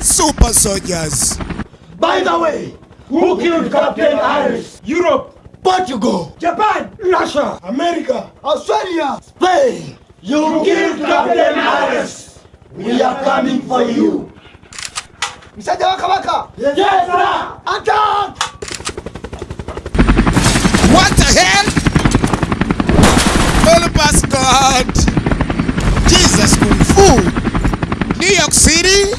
Super soldiers. By the way, who killed Captain Iris? Europe, Portugal, Japan, Russia, America, Australia, Spain. You killed Captain Iris. We are coming for you. Mr. waka waka. Yes, yes sir. Attack! What the hell? Holy God. Jesus Kung Fu. New York City.